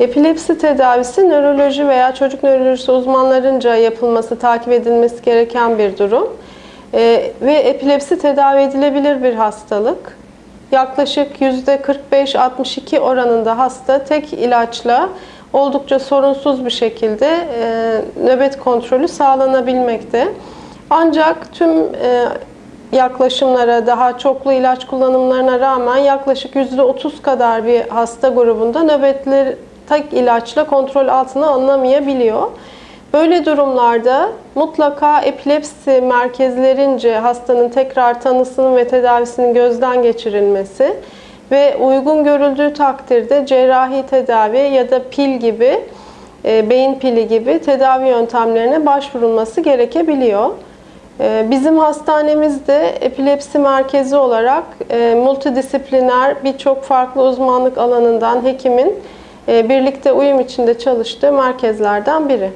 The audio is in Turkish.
Epilepsi tedavisi nöroloji veya çocuk nörolojisi uzmanlarınca yapılması, takip edilmesi gereken bir durum. Ee, ve epilepsi tedavi edilebilir bir hastalık. Yaklaşık %45-62 oranında hasta tek ilaçla oldukça sorunsuz bir şekilde e, nöbet kontrolü sağlanabilmekte. Ancak tüm e, yaklaşımlara, daha çoklu ilaç kullanımlarına rağmen yaklaşık %30 kadar bir hasta grubunda nöbetler tek ilaçla kontrol altına alınamayabiliyor. Böyle durumlarda mutlaka epilepsi merkezlerince hastanın tekrar tanısının ve tedavisinin gözden geçirilmesi ve uygun görüldüğü takdirde cerrahi tedavi ya da pil gibi, e, beyin pili gibi tedavi yöntemlerine başvurulması gerekebiliyor. E, Bizim hastanemizde epilepsi merkezi olarak e, multidisipliner birçok farklı uzmanlık alanından hekimin birlikte uyum içinde çalıştığı merkezlerden biri.